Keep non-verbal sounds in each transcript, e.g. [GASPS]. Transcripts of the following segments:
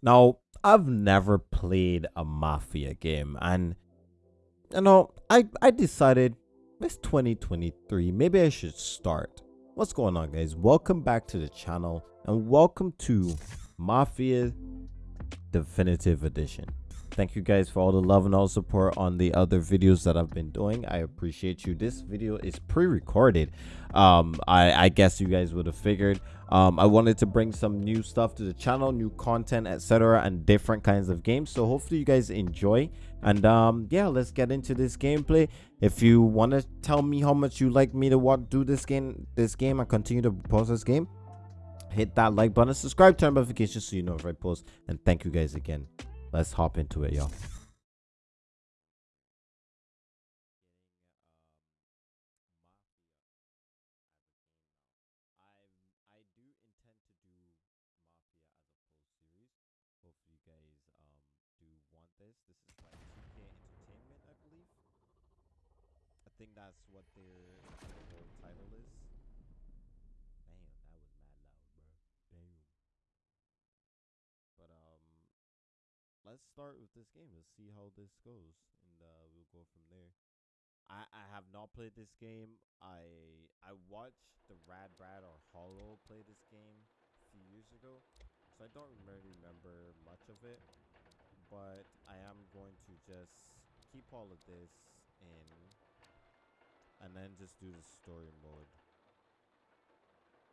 Now, I've never played a Mafia game, and you know, I I decided it's 2023. Maybe I should start. What's going on, guys? Welcome back to the channel, and welcome to Mafia Definitive Edition. Thank you guys for all the love and all support on the other videos that I've been doing. I appreciate you. This video is pre-recorded. Um, I, I guess you guys would have figured. Um, I wanted to bring some new stuff to the channel, new content, etc., and different kinds of games. So hopefully you guys enjoy. And um, yeah, let's get into this gameplay. If you want to tell me how much you like me to what do this game, this game, and continue to post this game, hit that like button, subscribe, turn notifications so you know if I post. And thank you guys again. Let's hop into it, y'all. That's what their title is. Damn, that was mad loud, bro. Damn. But um, let's start with this game. Let's see how this goes, and uh, we'll go from there. I I have not played this game. I I watched the Rad Brad or Hollow play this game a few years ago, so I don't really remember much of it. But I am going to just keep all of this in and then just do the story mode.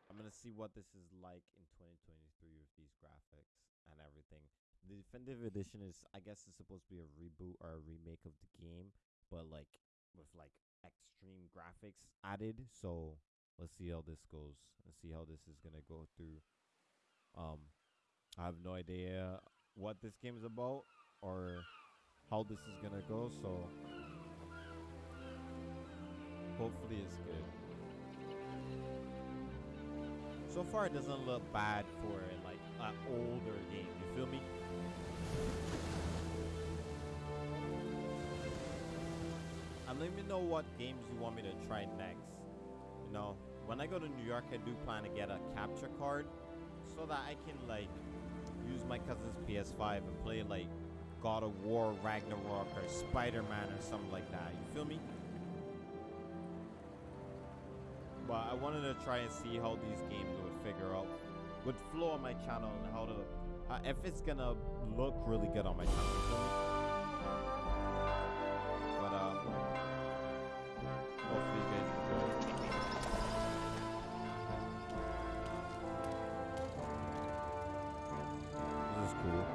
I'm gonna see what this is like in 2023 with these graphics and everything. The definitive edition is, I guess, it's supposed to be a reboot or a remake of the game, but like with like extreme graphics added. So let's see how this goes. Let's see how this is gonna go through. Um, I have no idea what this game is about or how this is gonna go. So Hopefully it's good. So far it doesn't look bad for like an older game, you feel me? And let me know what games you want me to try next. You know, when I go to New York I do plan to get a capture card so that I can like use my cousin's PS5 and play like God of War, Ragnarok, or Spider-Man or something like that. You feel me? but I wanted to try and see how these games would figure out, would flow on my channel and how to, uh, if it's gonna look really good on my channel. But uh, hopefully, you guys enjoy. This is cool.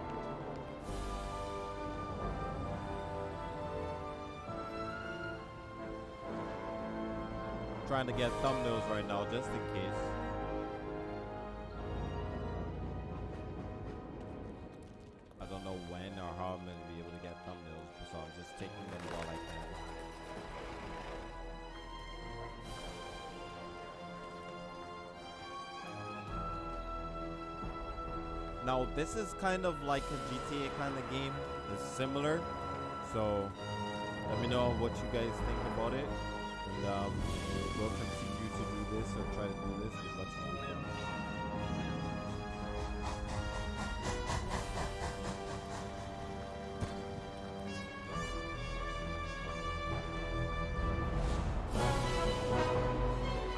Trying to get thumbnails right now just in case. This is kind of like a GTA kind of game. It's similar. So, let me know what you guys think about it. And um, we'll continue to do this or try to do this as much as we can.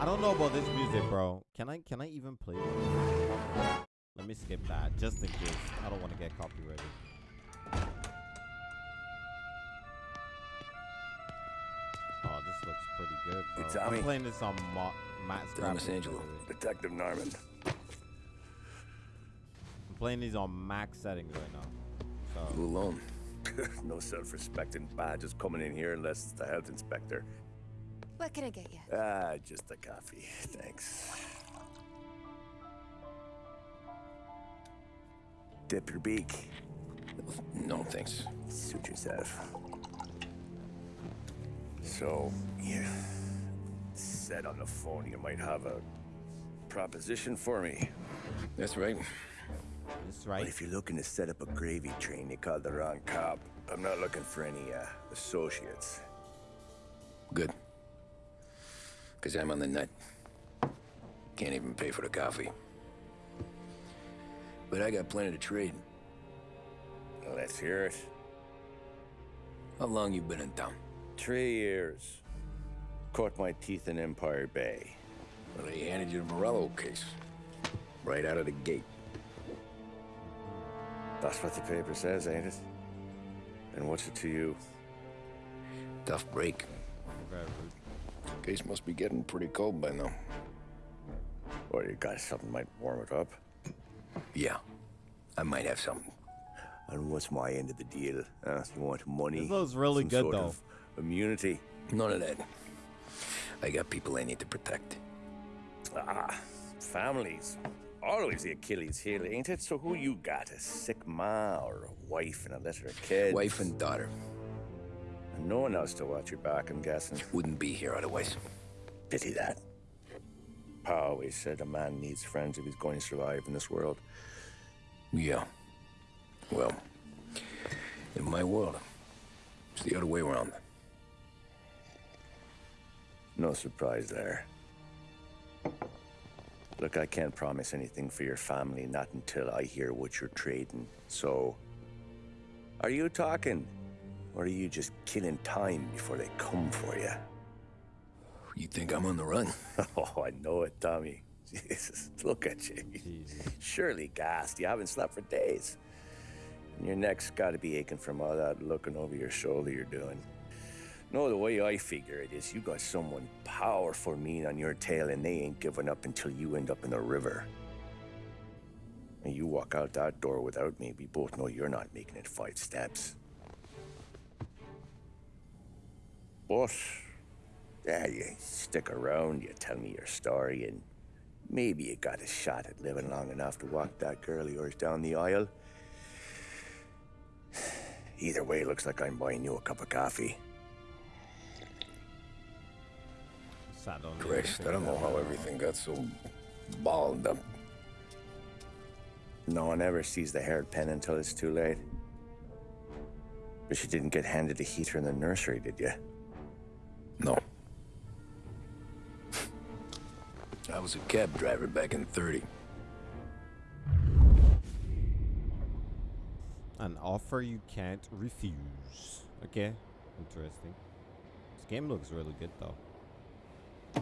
I don't know about this music, bro. Can I can I even play it? Let me skip that just in case. I don't want to get copyrighted. Oh, this looks pretty good. Bro. Hey, Tommy. I'm playing this on Ma Matt's Thomas Angelo, Detective Norman. I'm playing these on max settings right now. So. You alone? [LAUGHS] no self-respecting badges coming in here unless it's the health inspector. What can I get you? Ah, just a coffee. Thanks. Dip your beak. No, thanks. Suit yourself. So, you said on the phone you might have a proposition for me. That's right. That's right. But if you're looking to set up a gravy train, you called the wrong cop. I'm not looking for any, uh, associates. Good. Because I'm on the nut. Can't even pay for the coffee. But I got plenty to trade. Let's hear it. How long you been in town? Three years. Caught my teeth in Empire Bay. Well, they handed you the Morello case. Right out of the gate. That's what the paper says, ain't it? And what's it to you? Tough break. Case must be getting pretty cold by now. Or you got something might warm it up? Yeah. I might have something. And what's my end of the deal? Uh, you want money? This looks really Some good, sort though. of immunity? None of that. I got people I need to protect. Ah, families. Always the Achilles heel, ain't it? So who you got? A sick ma or a wife and a litter of kids? Wife and daughter. And no one else to watch your back, I'm guessing. Wouldn't be here otherwise. Pity that. Pa always said a man needs friends if he's going to survive in this world. Yeah. Well, in my world, it's the other way around. No surprise there. Look, I can't promise anything for your family, not until I hear what you're trading. So, are you talking? Or are you just killing time before they come for you? You think I'm on the run? [LAUGHS] Oh, I know it, Tommy. [LAUGHS] Jesus, look at you. Jesus. Surely gassed. You haven't slept for days. And your neck's got to be aching from all that looking over your shoulder you're doing. No, the way I figure it is you got someone powerful mean on your tail and they ain't giving up until you end up in the river. And you walk out that door without me, we both know you're not making it five steps. But, yeah, you stick around, you tell me your story, and maybe you got a shot at living long enough to walk that girl of yours down the aisle. Either way, looks like I'm buying you a cup of coffee. Sat Christ, I don't know how everything got so balled up. No one ever sees the hairpin until it's too late. But you didn't get handed a heater in the nursery, did you? No. I was a cab driver back in 30. An offer you can't refuse. Okay, interesting. This game looks really good though. I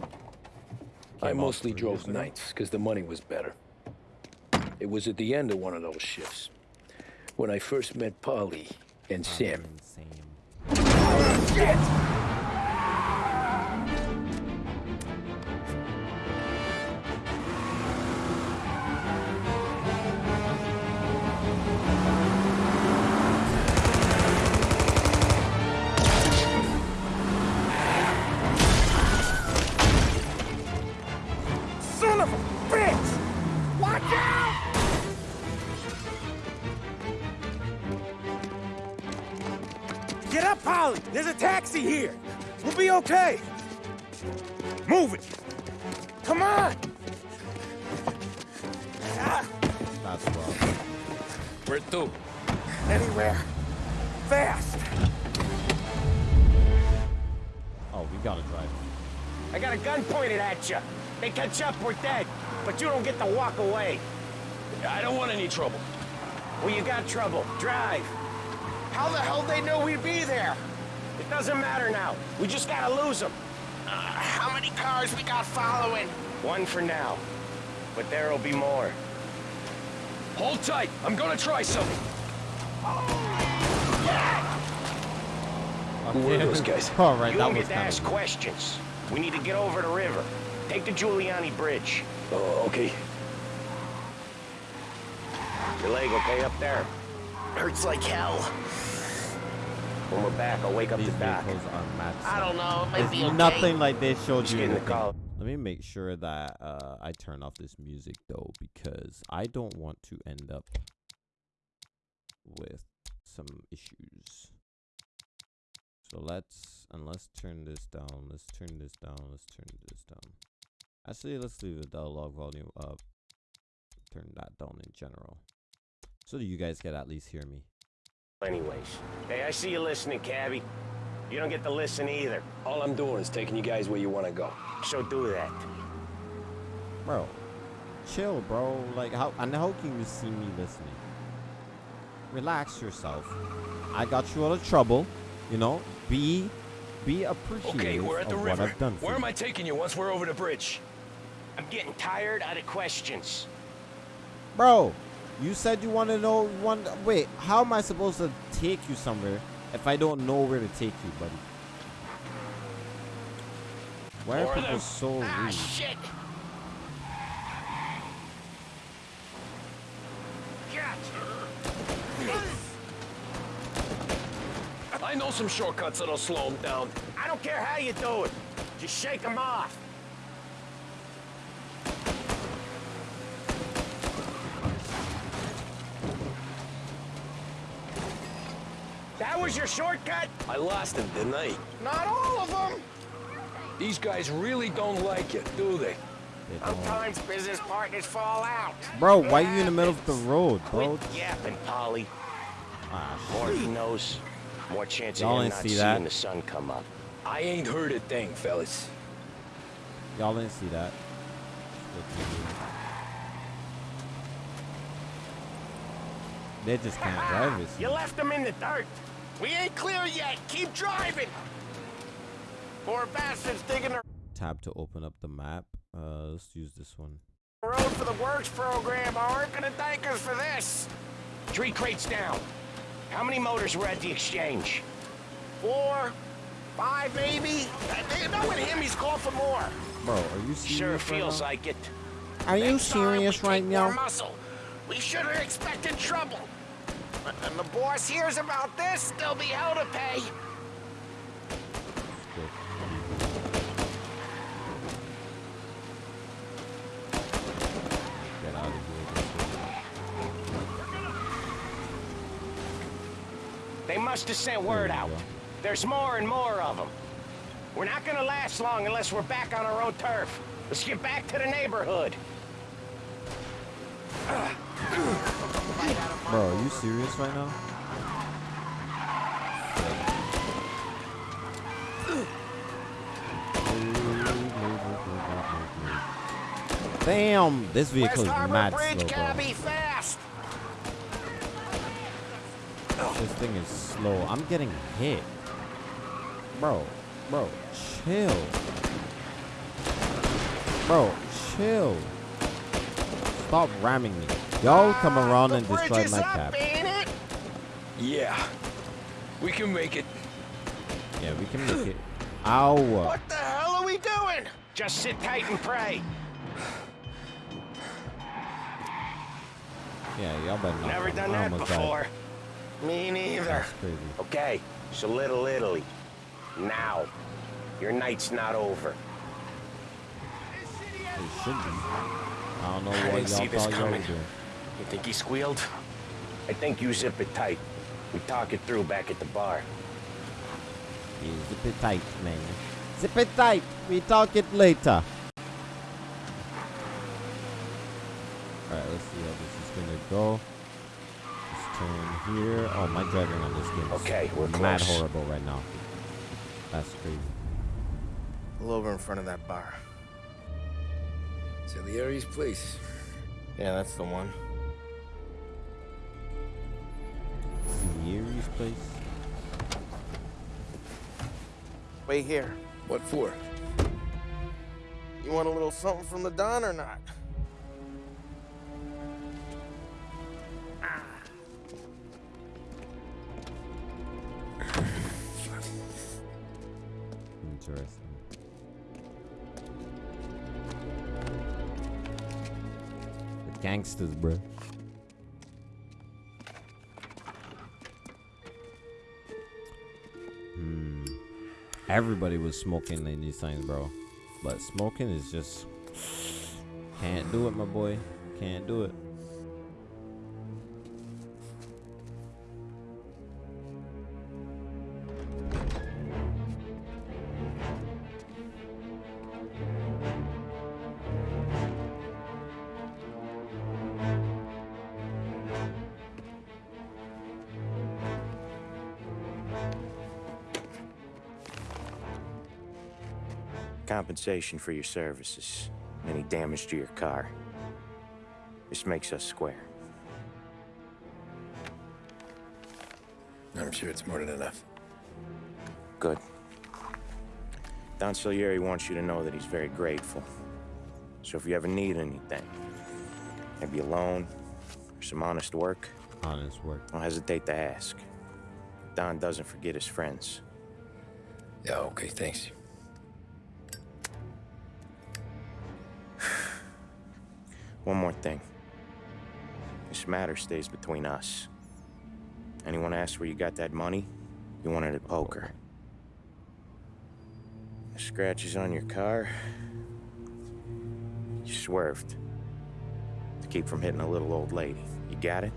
Came out mostly drove nights because the money was better. It was at the end of one of those shifts when I first met Paulie and Sam. Insane. Oh, Son a here! We'll be okay! Move it! Come on! Ah, That's rough. Where to? anywhere! Fast! Oh, we gotta drive. I got a gun pointed at you. They catch up, we're dead. But you don't get to walk away. I don't want any trouble. Well, you got trouble. Drive. How the hell they know we'd be there? It doesn't matter now. We just gotta lose them. Uh, how many cars we got following? One for now. But there'll be more. Hold tight. I'm gonna try something. Who were Okay. those guys? [LAUGHS] All right, you that don't was get to kind ask of. questions. We need to get over the river. Take the Giuliano Bridge. Oh, okay. Your leg okay up there? Hurts like hell. When we're back, I'll wake up These the doc. vehicles are mad. I don't know. It might be okay. nothing like they showed Just you. in the car. Let me make sure that uh, I turn off this music though, because I don't want to end up with some issues. So let's and let's turn this down. Let's turn this down. Let's turn this down. Actually, let's leave the dialogue volume up. Turn that down in general, so that you guys can at least hear me. Anyways. Hey, I see you listening, Cabby. You don't get to listen either. All I'm doing is taking you guys where you want to go. So do that. Bro, chill, bro. Like how and how can you see me listening? relax yourself. I got you out of trouble. You know, be be appreciative Okay, we're at the of river. what I've done for Where am I taking you once we're over the bridge? I'm getting tired out of questions. Bro, you said you want to know one. Wait, how am I supposed to take you somewhere if I don't know where to take you, buddy? Why are people them. so Ah, rude? shit! I know some shortcuts that'll slow them down. I don't care how you do it. Just shake them off. Was your shortcut? I lost him, didn't I? Not all of them! These guys really don't like it, do they? They Sometimes business partners fall out. Bro, why are you in the middle of the road, bro? Quit yapping, Paulie. Ah, More he knows, more chance of Y'all him not see seeing that? the sun come up. I ain't heard a thing, fellas. Y'all didn't see that. They just can't drive it. You left them in the dirt. We ain't clear yet. Keep driving. Poor bastards digging the Tab to open up the map. Uh, let's use this one. road for the works program. Aren't gonna thank us for this. Three crates down. How many motors were at the exchange? Four, five, maybe. They know with him, he's called for more. Bro, are you serious? Sure right feels now? like it. Are you Next time we serious right take more now? Muscle. We should have expected trouble. And the boss hears about this, there'll be hell to pay. They must have sent word out. There's more and more of them. We're not gonna last long unless we're back on our own turf. Let's get back to the neighborhood. You serious right now? Damn, this vehicle West is mad Bridge, slow, bro. fast. This thing is slow. I'm getting hit. Bro, bro, chill. Bro, chill. Stop ramming me. Y'all come around and destroy my up, cab. ain't it? Yeah. We can make it. Yeah, we can make it. [SIGHS] Ow. What the hell are we doing? Just sit tight and pray. Yeah, y'all better not. Never run. done I that almost died. before. Me neither. That's crazy. Okay, so Little Italy. Now, your night's not over. It should be. I don't know what didn't see y'all this thought y'all were coming. doing. You think he squealed? I think you zip it tight. We talk it through back at the bar. Yeah, zip it tight, man. Zip it tight. We talk it later. Alright, let's see how this is gonna go. Let's turn here. Oh, my driving on this game is Okay, we're mad close. horrible right now. That's crazy. Pull over in front of that bar. It's Salieri's place. Yeah, that's the one. Sierra's place. Wait here. What for? You want a little something from the Don or not? Interesting. The gangsters, bro. Everybody was smoking in these things, bro. But smoking is just can't do it, my boy. Can't do it. Compensation for your services. Any damage to your car. This makes us square. I'm sure it's more than enough. Good. Don Salieri wants you to know that he's very grateful. So if you ever need anything, maybe a loan or some honest work, Honest work. don't hesitate to ask. Don doesn't forget his friends. Yeah, okay, thanks. One more thing. This matter stays between us. Anyone asks where you got that money, you wanted it at poker. The scratches on your car, you swerved. To keep from hitting a little old lady. You got it?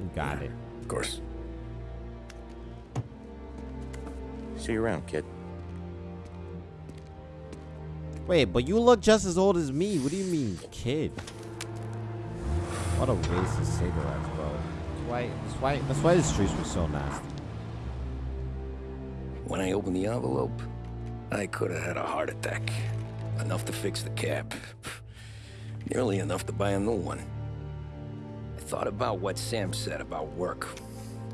You got it. Of course. See you around, kid. Wait, but you look just as old as me. What do you mean, kid? What a waste of cigarettes, bro. That's why, that's why, that's why the streets were so nasty. When I opened the envelope, I could have had a heart attack. Enough to fix the cap. Nearly enough to buy a new one. I thought about what Sam said about work.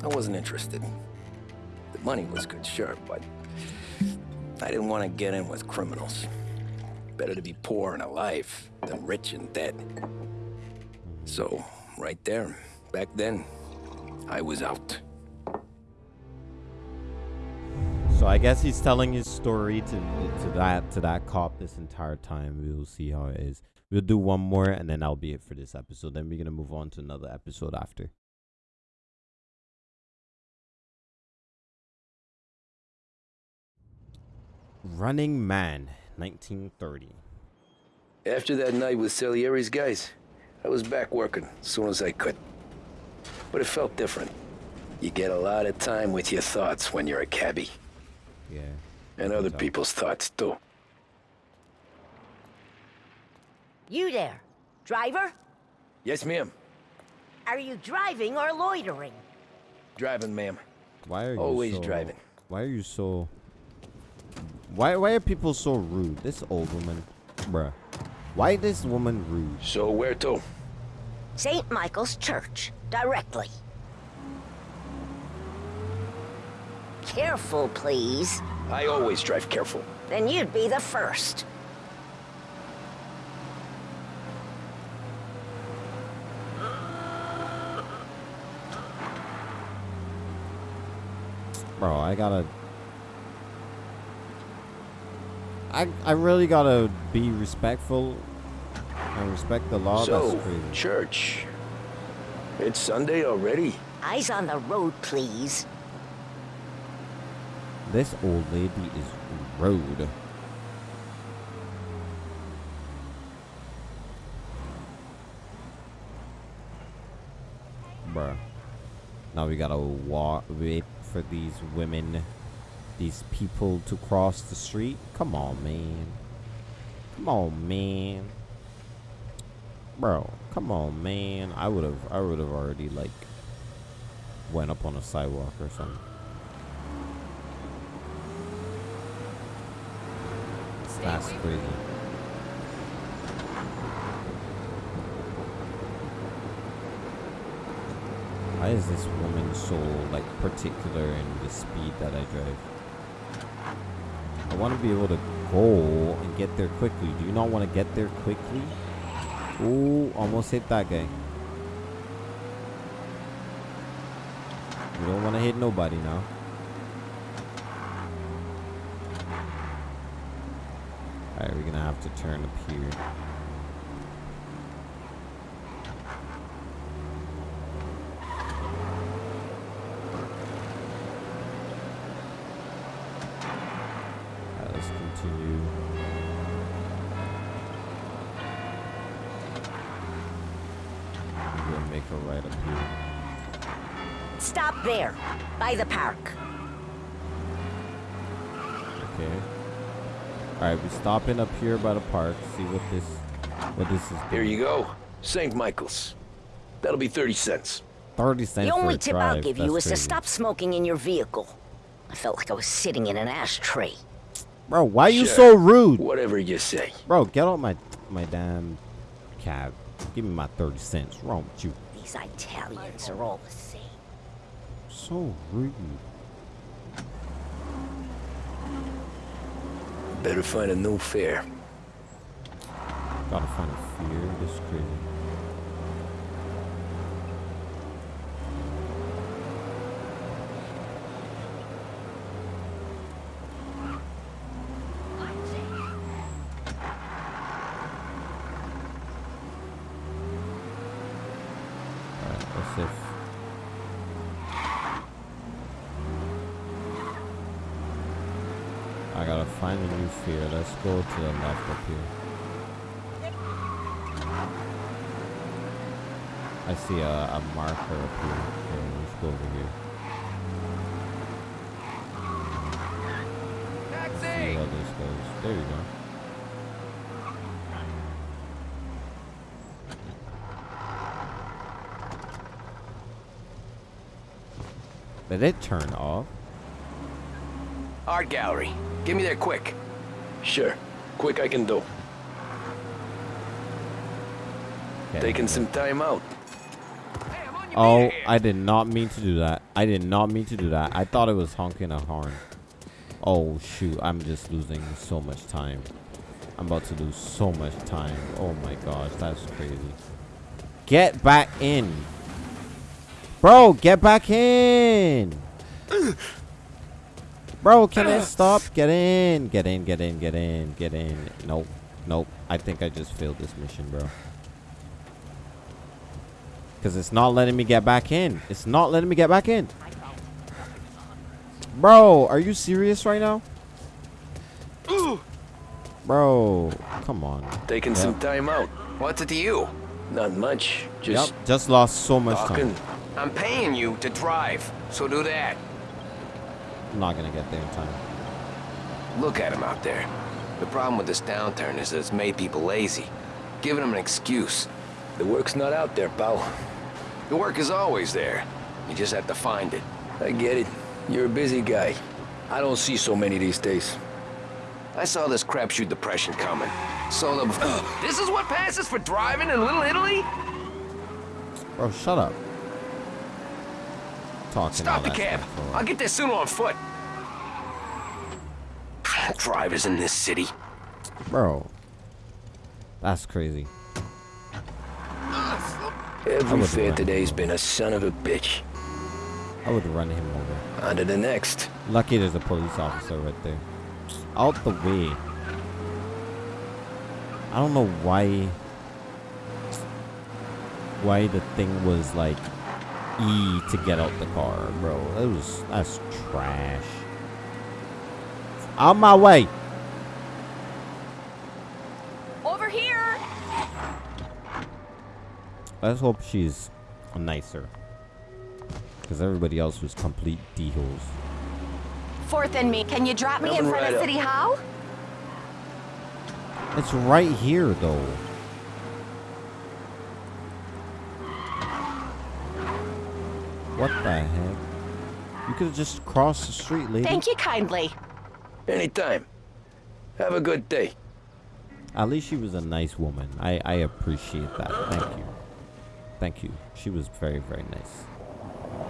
I wasn't interested. The money was good, sure, but I didn't want to get in with criminals. Better to be poor and alive than rich and dead. So, right there, back then, I was out. So I guess he's telling his story to to that to that cop this entire time. We will see how it is. We'll do one more and then that'll be it for this episode. Then we're gonna move on to another episode after. Running Man, 1930. After that night with Salieri's guys, I was back working as soon as I could. But it felt different. You get a lot of time with your thoughts when you're a cabbie. Yeah. And other So- people's thoughts, too. You there. Driver? Yes, ma'am. Are you driving or loitering? Driving, ma'am. Why are you Always so, driving. Why are you so Why why are people so rude? This old woman, bruh. Why this woman rude? So where to? St. Michael's Church. Directly. Careful, please. I always drive careful. Then you'd be the first. Bro, I gotta. I I really gotta be respectful and respect the law. so, That's church. It's Sunday already? Eyes on the road, please. This old lady is rude. Bruh. Now we gotta walk, wait for these women, these people to cross the street. Come on, man. Come on, man. Bro, come on, man. I would have, I would have already like went up on a sidewalk or something. That's crazy. Why is this woman so like particular in the speed that I drive? I want to be able to go and get there quickly. Do you not want to get there quickly? Ooh, almost hit that guy. We don't want to hit nobody now. Alright, we're gonna have to turn up here. By the park. Okay. Alright, we're stopping up here by the park. See what this what this is Here you go. St. Michael's. That'll be 30 cents. 30 cents The for only a tip I'll drive. give you That's is to stop smoking in your vehicle. I felt like I was sitting in an ashtray. Bro, why are you Sure. so rude? Whatever you say. Bro, get out my my damn cab. Give me my 30 cents. What's wrong with you? These Italians are all the same. So rude. Better find a new fare. Gotta find a fear. This crazy. Alright, let's see if I gotta find a new fear. Let's go to the left up here. I see a, a marker up here. Okay, let's go over here. See how this goes. There you go. Did it turn off? Art gallery. Give me there quick. Sure. Quick I can do. Okay. Taking some time out. Hey, I'm on your Oh. I did not mean to do that. I did not mean to do that. I thought it was honking a horn. Oh, shoot. I'm just losing so much time. I'm about to lose so much time. Oh my gosh, that's crazy. Get back in. Bro, get back in. [LAUGHS] Bro, [LAUGHS] can it stop? Get in. Get in, get in, get in, get in. Nope. Nope. I think I just failed this mission, bro. Because it's not letting me get back in. It's not letting me get back in. Bro, are you serious right now? Bro, come on. Taking Yep. some time out. What's it to you? Not much. Just Yep, just lost so much talking. time. I'm paying you to drive, so do that. I'm not gonna get there in time. Look at him out there. The problem with this downturn is that it's made people lazy, giving them an excuse. The work's not out there, pal. The work is always there. You just have to find it. I get it. You're a busy guy. I don't see so many these days. I saw this crapshoot depression coming. Solo before. [GASPS] this is what passes for driving in Little Italy? Bro, shut up. Talking Stop the cab. I'll get there sooner on foot. Drivers in this city. Bro, that's crazy. Every fair today's been a son of a bitch. I would run him over. On to the next. Lucky there's a police officer right there. Out the way. I don't know why. Why the thing was like E to get out the car, bro. That was that's trash. On my way. Over here! Let's hope she's nicer. Because everybody else was complete d-holes. Fourth and me. Can you drop me in front right of up. City Hall? It's right here, though. What the heck? You could have just crossed the street, lady. Thank you kindly. Anytime. Have a good day. At least she was a nice woman. I, I appreciate that. Thank you. Thank you. She was very, very nice.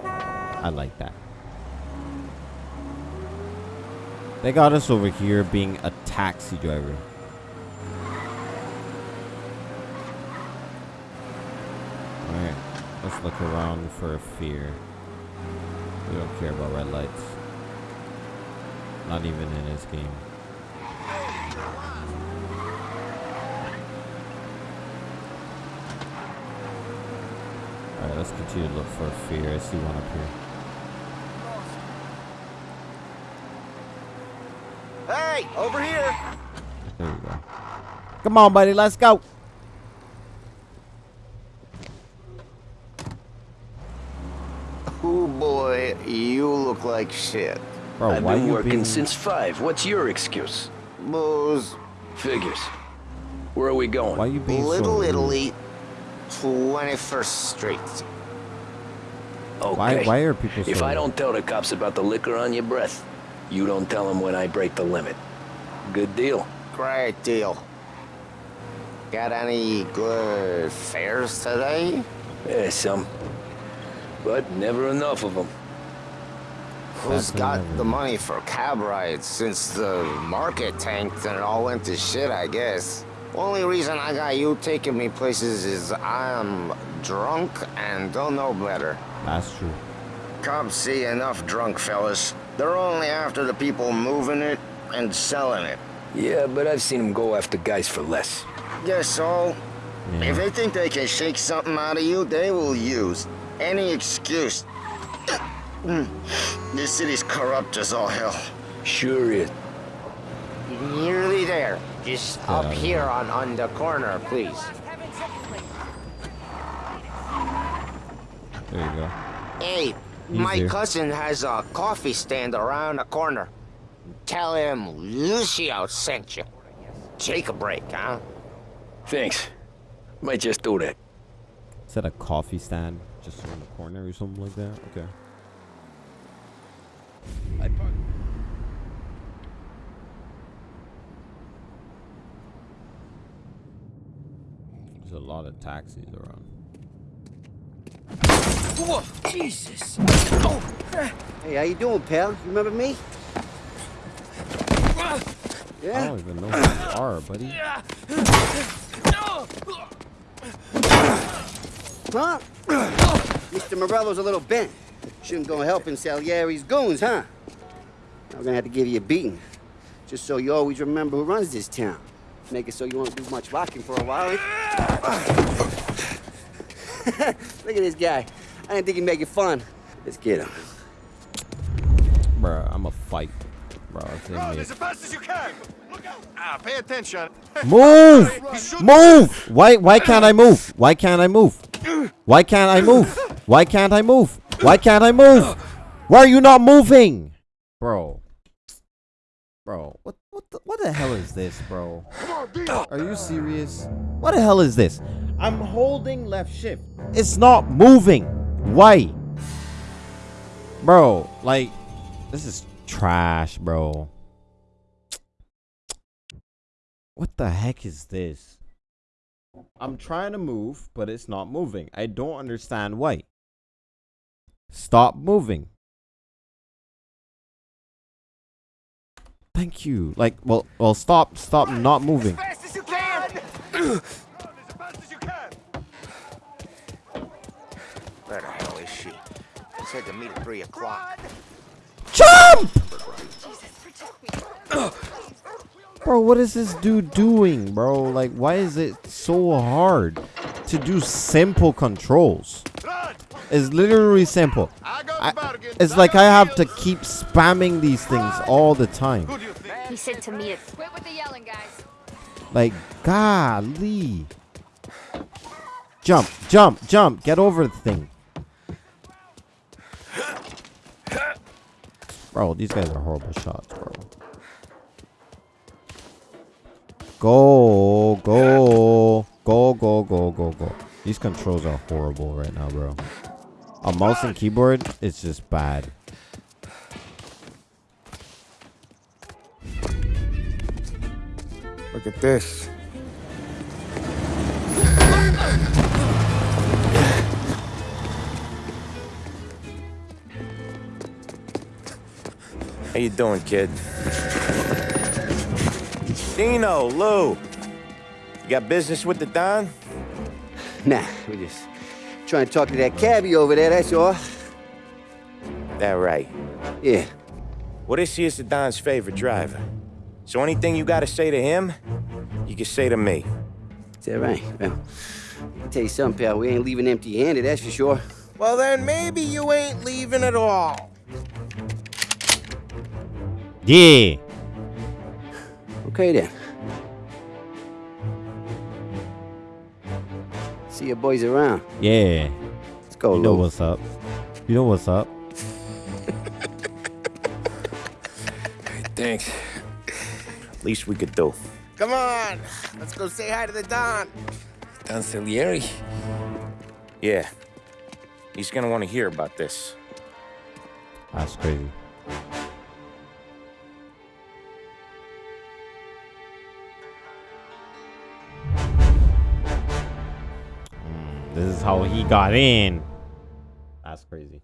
I like that. They got us over here being a taxi driver. Alright, let's look around for a fear. We don't care about red lights. Not even in this game. Alright, let's continue to look for a fear. I see one up here. Hey, over here. There you go. Come on, buddy, let's go. Boy, you look like shit. Bro, I've why been you working being... since five. What's your excuse? Booze, Figures. Where are we going? Why you being Little rude? Italy, 21st Street. Okay. Why, why are people so If I don't tell the cops about the liquor on your breath, you don't tell them when I break the limit. Good deal. Great deal. Got any good fares today? Yeah, some. But never enough of them. Who's Exactly got never. the money for cab rides since the market tanked and it all went to shit, I guess? Only reason I got you taking me places is I'm drunk and don't know better. That's true. Cops see enough drunk fellas. They're only after the people moving it and selling it. Yeah, but I've seen them go after guys for less. Guess so. Yeah. If they think they can shake something out of you, they will use any excuse. Mm. this city's corrupt as all hell. Sure is. Nearly there. Just Get up out of here on, on the corner, please. There you go. Hey, my Easier. cousin has a coffee stand around the corner. Tell him Lucio sent you. Take a break, huh? Thanks. Might just do that. Is that a coffee stand just around the corner or something like that? Okay. I park. There's a lot of taxis around. Whoa, Jesus. Oh. Hey, how you doing, pal? You remember me? Yeah. I don't even know who you are, buddy. Huh? Mr. Morello's a little bent. Shouldn't go helping Salieri's goons, huh? I'm gonna have to give you a beating. Just so you always remember who runs this town. Make it so you won't do much rocking for a while. [LAUGHS] Look at this guy. I didn't think he'd make it fun. Let's get him. Bruh, I'm a fight. Bro, it's as fast as you can. Look out. Ah, pay attention. Move! Move! Why why can't I move? Why can't I move? Why can't I move? Why can't I move? Why can't I move? Why are you not moving? Bro. Bro, what what the, what the hell is this, bro? Are you serious? What the hell is this? I'm holding left shift. It's not moving. Why? Bro, like this is trash, bro. What the heck is this? I'm trying to move, but it's not moving. I don't understand why. Stop moving. Thank you. Like, well, well, stop, stop not moving. As fast as you can. as fast as you can. Where the hell is she? She said to meet at three o'clock. Jump! Bro, what is this dude doing, bro? Like, why is it so hard to do simple controls? It's literally simple. I, it's like I have to keep spamming these things all the time. He said to me, Quit with the yelling, guys. Like, golly. Jump, jump, jump. Get over the thing. Bro, these guys are horrible shots, bro. Go, go, go, go, go, go, go. These controls are horrible right now, bro. A mouse and keyboard is just bad. Look at this. How you doing, kid? Dino, Lou. You got business with the Don? Nah, we just trying to talk to that cabbie over there, that's all. That right. Yeah. Well, this here's the Don's favorite driver. So anything you gotta say to him, you can say to me. Is that right? Well, I can tell you something, pal. We ain't leaving empty-handed, that's for sure. Well, then maybe you ain't leaving at all. Yeah. Okay, then. See your boys around. Yeah. Let's go, You know Lou. what's up. You know what's up. Thanks. At least we could do. Come on. Let's go say hi to the Don. Don Salieri? Yeah. He's gonna want to hear about this. That's crazy. This is how he got in. That's crazy.